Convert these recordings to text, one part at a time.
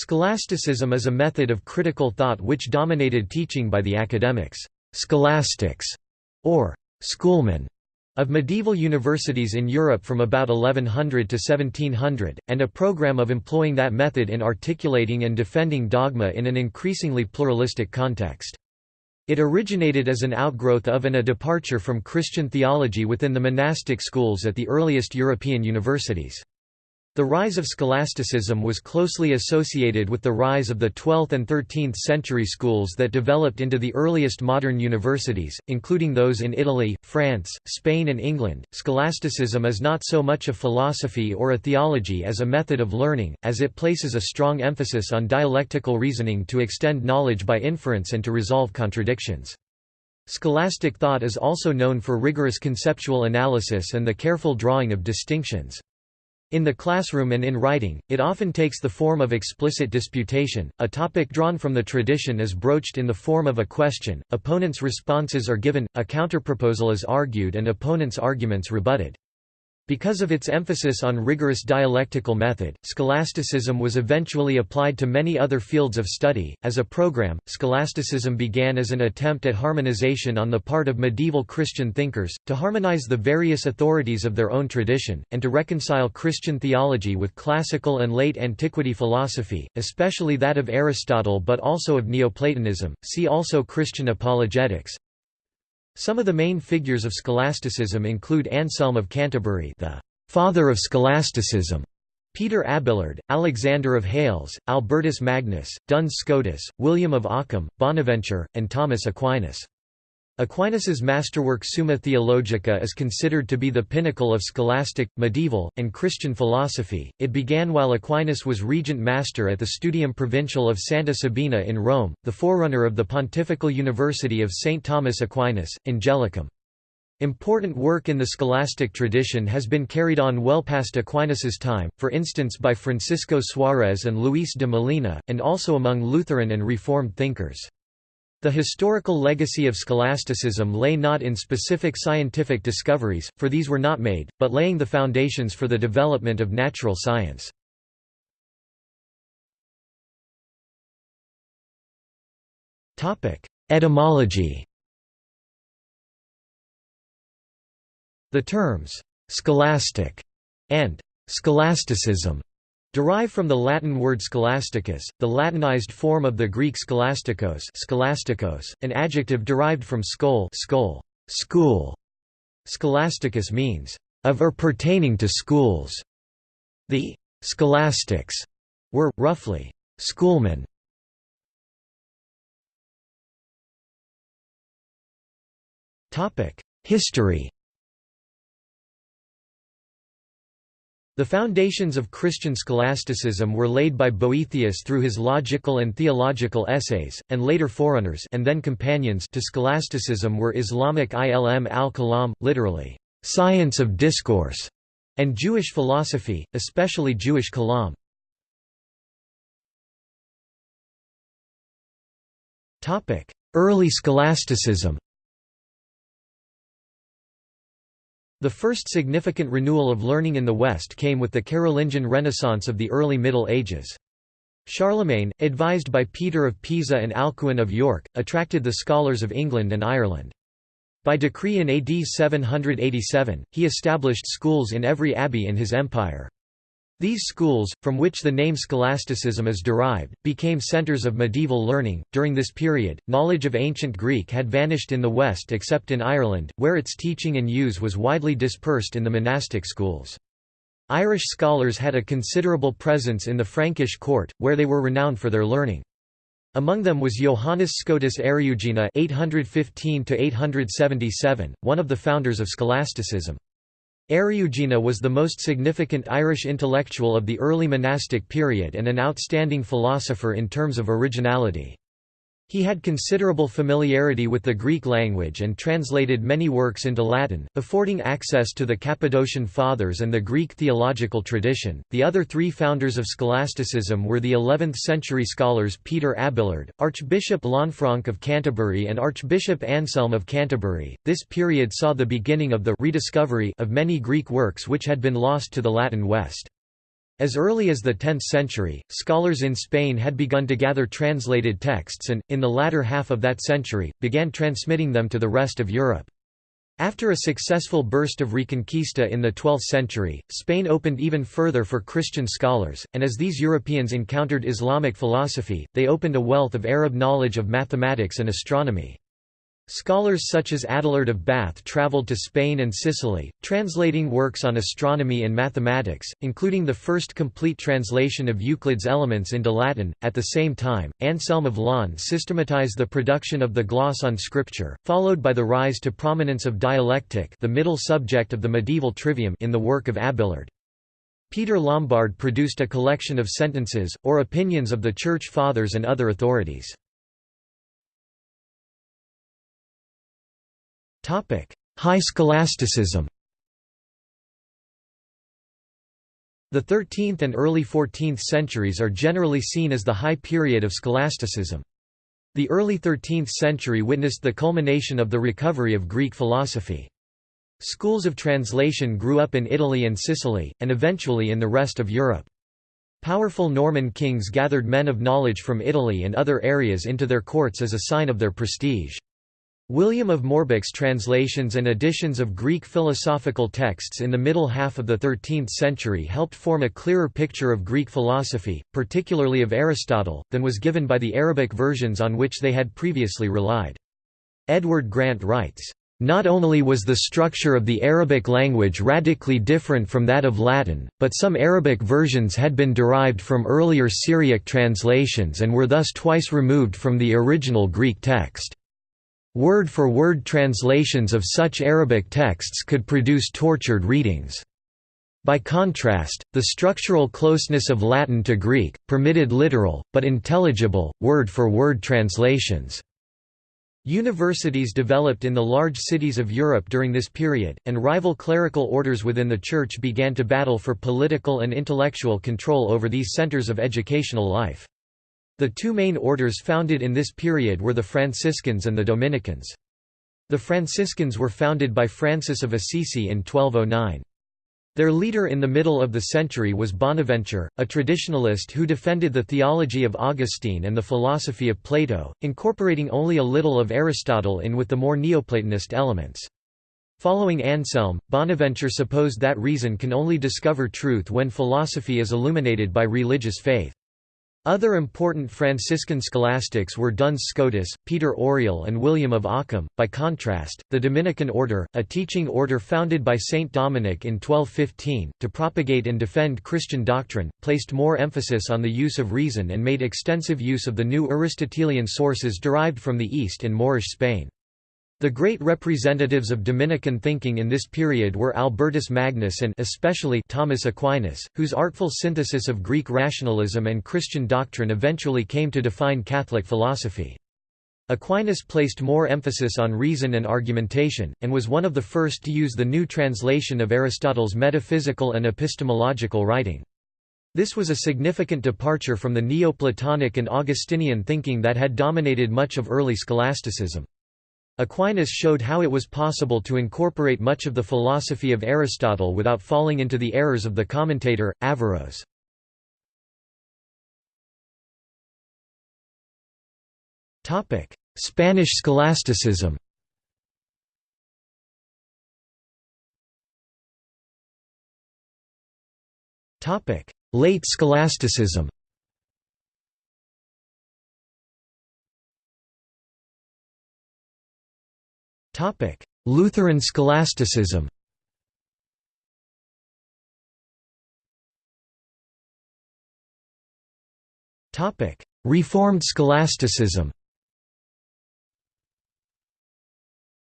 Scholasticism is a method of critical thought which dominated teaching by the academics, scholastics, or schoolmen, of medieval universities in Europe from about 1100 to 1700, and a program of employing that method in articulating and defending dogma in an increasingly pluralistic context. It originated as an outgrowth of and a departure from Christian theology within the monastic schools at the earliest European universities. The rise of scholasticism was closely associated with the rise of the 12th and 13th century schools that developed into the earliest modern universities, including those in Italy, France, Spain, and England. Scholasticism is not so much a philosophy or a theology as a method of learning, as it places a strong emphasis on dialectical reasoning to extend knowledge by inference and to resolve contradictions. Scholastic thought is also known for rigorous conceptual analysis and the careful drawing of distinctions. In the classroom and in writing, it often takes the form of explicit disputation, a topic drawn from the tradition is broached in the form of a question, opponents' responses are given, a counterproposal is argued and opponents' arguments rebutted. Because of its emphasis on rigorous dialectical method, scholasticism was eventually applied to many other fields of study. As a program, scholasticism began as an attempt at harmonization on the part of medieval Christian thinkers, to harmonize the various authorities of their own tradition, and to reconcile Christian theology with classical and late antiquity philosophy, especially that of Aristotle but also of Neoplatonism. See also Christian apologetics. Some of the main figures of scholasticism include Anselm of Canterbury the father of scholasticism, Peter Abelard, Alexander of Hales, Albertus Magnus, Duns Scotus, William of Ockham, Bonaventure, and Thomas Aquinas. Aquinas's masterwork Summa Theologica is considered to be the pinnacle of scholastic, medieval, and Christian philosophy. It began while Aquinas was regent master at the Studium Provincial of Santa Sabina in Rome, the forerunner of the Pontifical University of St. Thomas Aquinas, Angelicum. Important work in the scholastic tradition has been carried on well past Aquinas's time, for instance by Francisco Suarez and Luis de Molina, and also among Lutheran and Reformed thinkers. The historical legacy of scholasticism lay not in specific scientific discoveries, for these were not made, but laying the foundations for the development of natural science. Etymology The terms, "'scholastic' and "'scholasticism' Derived from the Latin word scholasticus, the Latinized form of the Greek scholastikos, scholastikos an adjective derived from skol skol, school. Scholasticus means, of or pertaining to schools. The scholastics were, roughly, schoolmen. History The foundations of Christian scholasticism were laid by Boethius through his logical and theological essays, and later forerunners and then companions to scholasticism were Islamic ilm al-kalam, literally, science of discourse, and Jewish philosophy, especially Jewish kalam. Early scholasticism The first significant renewal of learning in the West came with the Carolingian Renaissance of the early Middle Ages. Charlemagne, advised by Peter of Pisa and Alcuin of York, attracted the scholars of England and Ireland. By decree in AD 787, he established schools in every abbey in his empire. These schools, from which the name scholasticism is derived, became centers of medieval learning. During this period, knowledge of ancient Greek had vanished in the West except in Ireland, where its teaching and use was widely dispersed in the monastic schools. Irish scholars had a considerable presence in the Frankish court, where they were renowned for their learning. Among them was Johannes Scotus Eriugena (815–877), one of the founders of scholasticism. Eriugena was the most significant Irish intellectual of the early monastic period and an outstanding philosopher in terms of originality. He had considerable familiarity with the Greek language and translated many works into Latin, affording access to the Cappadocian Fathers and the Greek theological tradition. The other three founders of scholasticism were the 11th century scholars Peter Abelard, Archbishop Lanfranc of Canterbury, and Archbishop Anselm of Canterbury. This period saw the beginning of the rediscovery of many Greek works which had been lost to the Latin West. As early as the 10th century, scholars in Spain had begun to gather translated texts and, in the latter half of that century, began transmitting them to the rest of Europe. After a successful burst of Reconquista in the 12th century, Spain opened even further for Christian scholars, and as these Europeans encountered Islamic philosophy, they opened a wealth of Arab knowledge of mathematics and astronomy. Scholars such as Adelard of Bath travelled to Spain and Sicily, translating works on astronomy and mathematics, including the first complete translation of Euclid's Elements into Latin. At the same time, Anselm of Laon systematized the production of the gloss on scripture, followed by the rise to prominence of dialectic, the middle subject of the medieval trivium, in the work of Abelard. Peter Lombard produced a collection of sentences, or opinions of the Church Fathers and other authorities. High scholasticism The 13th and early 14th centuries are generally seen as the high period of scholasticism. The early 13th century witnessed the culmination of the recovery of Greek philosophy. Schools of translation grew up in Italy and Sicily, and eventually in the rest of Europe. Powerful Norman kings gathered men of knowledge from Italy and other areas into their courts as a sign of their prestige. William of Moerbeke's translations and editions of Greek philosophical texts in the middle half of the 13th century helped form a clearer picture of Greek philosophy, particularly of Aristotle, than was given by the Arabic versions on which they had previously relied. Edward Grant writes, not only was the structure of the Arabic language radically different from that of Latin, but some Arabic versions had been derived from earlier Syriac translations and were thus twice removed from the original Greek text. Word-for-word -word translations of such Arabic texts could produce tortured readings. By contrast, the structural closeness of Latin to Greek, permitted literal, but intelligible, word-for-word -word translations. Universities developed in the large cities of Europe during this period, and rival clerical orders within the Church began to battle for political and intellectual control over these centers of educational life. The two main orders founded in this period were the Franciscans and the Dominicans. The Franciscans were founded by Francis of Assisi in 1209. Their leader in the middle of the century was Bonaventure, a traditionalist who defended the theology of Augustine and the philosophy of Plato, incorporating only a little of Aristotle in with the more Neoplatonist elements. Following Anselm, Bonaventure supposed that reason can only discover truth when philosophy is illuminated by religious faith. Other important Franciscan scholastics were Duns Scotus, Peter Auriol and William of Ockham. By contrast, the Dominican order, a teaching order founded by Saint Dominic in 1215, to propagate and defend Christian doctrine, placed more emphasis on the use of reason and made extensive use of the new Aristotelian sources derived from the East and Moorish Spain. The great representatives of Dominican thinking in this period were Albertus Magnus and especially Thomas Aquinas, whose artful synthesis of Greek rationalism and Christian doctrine eventually came to define Catholic philosophy. Aquinas placed more emphasis on reason and argumentation, and was one of the first to use the new translation of Aristotle's metaphysical and epistemological writing. This was a significant departure from the Neoplatonic and Augustinian thinking that had dominated much of early scholasticism. Aquinas showed how it was possible to incorporate much of the philosophy of Aristotle without falling into the errors of the commentator, Averroes. Spanish scholasticism Late scholasticism Lutheran scholasticism Reformed scholasticism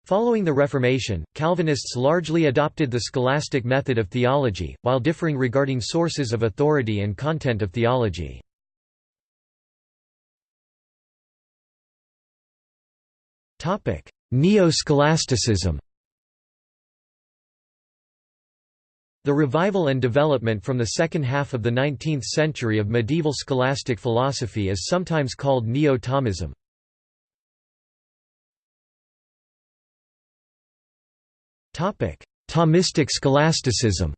Following the Reformation, Calvinists largely adopted the scholastic method of theology, while differing regarding sources of authority and content of theology. Neo-scholasticism. The revival and development from the second half of the 19th century of medieval scholastic philosophy is sometimes called Neo-Thomism. Thomistic scholasticism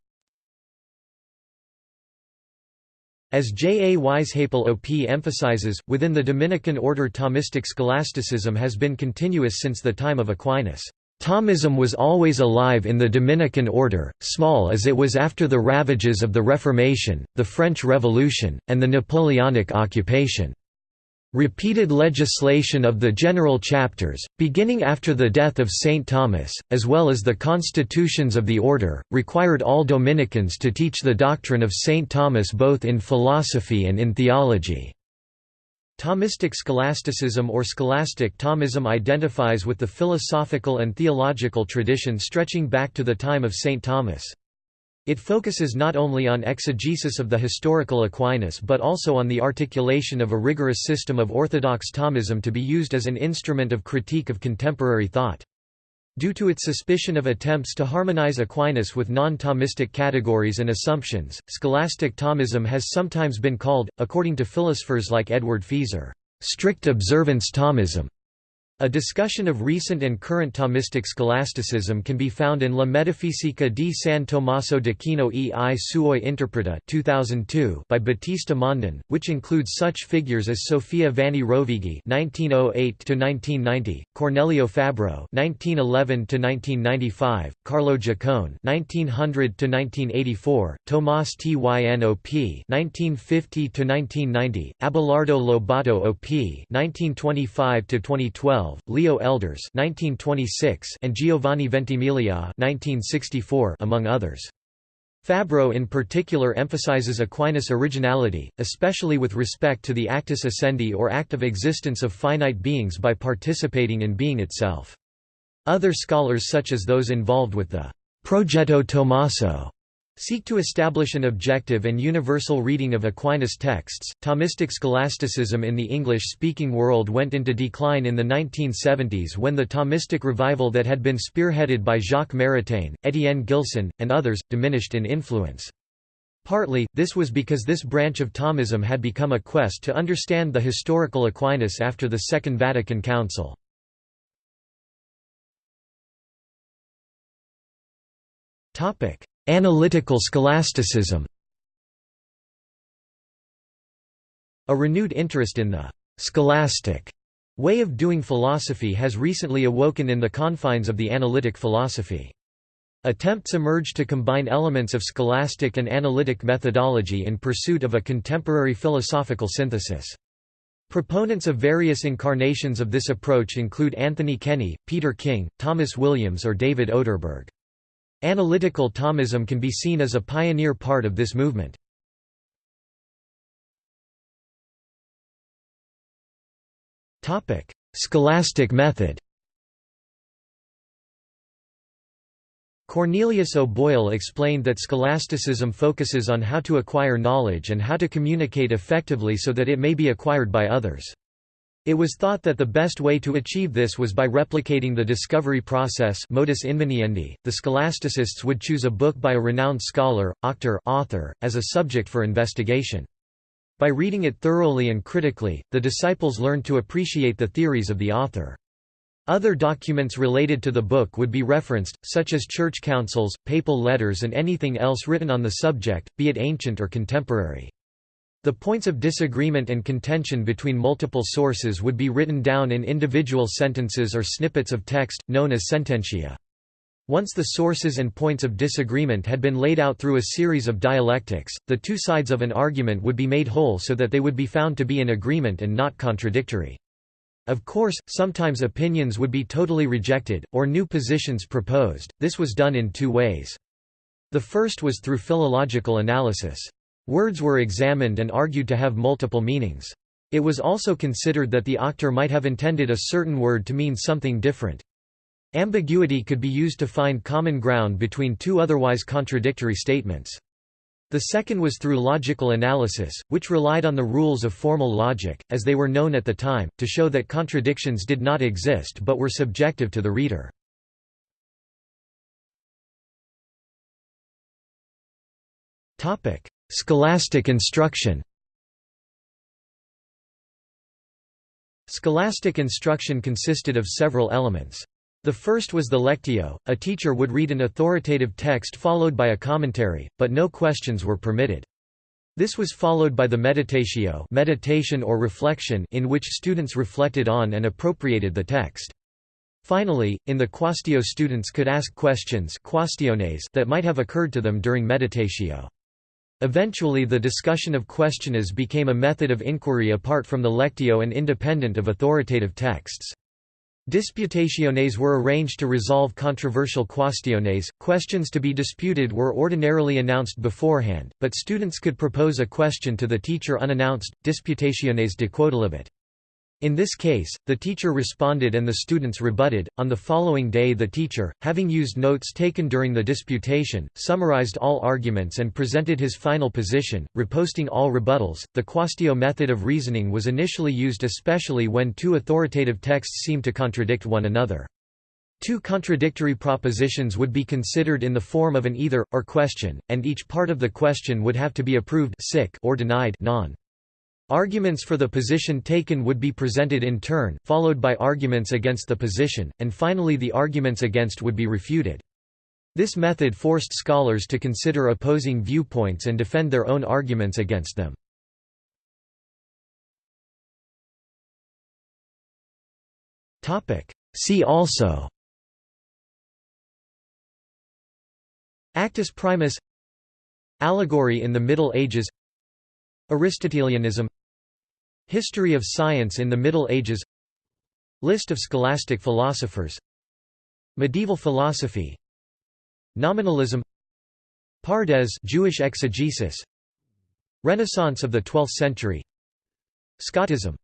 As J. A. Weisheipl OP emphasizes, within the Dominican order Thomistic scholasticism has been continuous since the time of Aquinas. Thomism was always alive in the Dominican order, small as it was after the ravages of the Reformation, the French Revolution, and the Napoleonic occupation. Repeated legislation of the general chapters, beginning after the death of St. Thomas, as well as the constitutions of the order, required all Dominicans to teach the doctrine of St. Thomas both in philosophy and in theology. Thomistic scholasticism or scholastic Thomism identifies with the philosophical and theological tradition stretching back to the time of St. Thomas. It focuses not only on exegesis of the historical Aquinas but also on the articulation of a rigorous system of orthodox Thomism to be used as an instrument of critique of contemporary thought. Due to its suspicion of attempts to harmonize Aquinas with non-Thomistic categories and assumptions, scholastic Thomism has sometimes been called, according to philosophers like Edward Feser, strict observance Thomism. A discussion of recent and current Thomistic scholasticism can be found in La Metafisica di San Tommaso d'Aquino e i suoi interpreti 2002 by Battista Mondin, which includes such figures as Sofia Vanni Rovighi (1908–1990), Cornelio Fabro (1911–1995), Carlo Giacon (1900–1984), Tomás Tyn OP (1950–1990), Abelardo Lobato OP (1925–2012). Leo Elders (1926) and Giovanni Ventimiglia (1964), among others. Fabro in particular emphasizes Aquinas' originality, especially with respect to the actus essendi or act of existence of finite beings by participating in being itself. Other scholars such as those involved with the Progetto Tommaso seek to establish an objective and universal reading of Aquinas' texts. Thomistic scholasticism in the English speaking world went into decline in the 1970s when the Thomistic revival that had been spearheaded by Jacques Maritain, Étienne Gilson, and others, diminished in influence. Partly, this was because this branch of Thomism had become a quest to understand the historical Aquinas after the Second Vatican Council. Topic: Analytical scholasticism A renewed interest in the «scholastic» way of doing philosophy has recently awoken in the confines of the analytic philosophy. Attempts emerge to combine elements of scholastic and analytic methodology in pursuit of a contemporary philosophical synthesis. Proponents of various incarnations of this approach include Anthony Kenny, Peter King, Thomas Williams or David Oderberg. Analytical Thomism can be seen as a pioneer part of this movement. Scholastic method Cornelius O'Boyle explained that scholasticism focuses on how to acquire knowledge and how to communicate effectively so that it may be acquired by others. It was thought that the best way to achieve this was by replicating the discovery process modus inveniendi. .The scholasticists would choose a book by a renowned scholar, auctor author, as a subject for investigation. By reading it thoroughly and critically, the disciples learned to appreciate the theories of the author. Other documents related to the book would be referenced, such as church councils, papal letters and anything else written on the subject, be it ancient or contemporary. The points of disagreement and contention between multiple sources would be written down in individual sentences or snippets of text, known as sententia. Once the sources and points of disagreement had been laid out through a series of dialectics, the two sides of an argument would be made whole so that they would be found to be in agreement and not contradictory. Of course, sometimes opinions would be totally rejected, or new positions proposed, this was done in two ways. The first was through philological analysis. Words were examined and argued to have multiple meanings. It was also considered that the auctor might have intended a certain word to mean something different. Ambiguity could be used to find common ground between two otherwise contradictory statements. The second was through logical analysis, which relied on the rules of formal logic, as they were known at the time, to show that contradictions did not exist but were subjective to the reader. Scholastic instruction Scholastic instruction consisted of several elements. The first was the lectio, a teacher would read an authoritative text followed by a commentary, but no questions were permitted. This was followed by the meditatio meditation or reflection in which students reflected on and appropriated the text. Finally, in the quaestio students could ask questions that might have occurred to them during meditatio. Eventually the discussion of quaestiones became a method of inquiry apart from the lectio and independent of authoritative texts. Disputationes were arranged to resolve controversial quaestiones. Questions to be disputed were ordinarily announced beforehand, but students could propose a question to the teacher unannounced, disputationes de quodlibet. In this case, the teacher responded and the students rebutted. On the following day, the teacher, having used notes taken during the disputation, summarized all arguments and presented his final position, reposting all rebuttals. The quaestio method of reasoning was initially used especially when two authoritative texts seemed to contradict one another. Two contradictory propositions would be considered in the form of an either or question, and each part of the question would have to be approved or denied non. Arguments for the position taken would be presented in turn, followed by arguments against the position, and finally the arguments against would be refuted. This method forced scholars to consider opposing viewpoints and defend their own arguments against them. See also Actus primus Allegory in the Middle Ages Aristotelianism History of science in the Middle Ages List of scholastic philosophers Medieval philosophy Nominalism Pardes Jewish exegesis Renaissance of the 12th century Scotism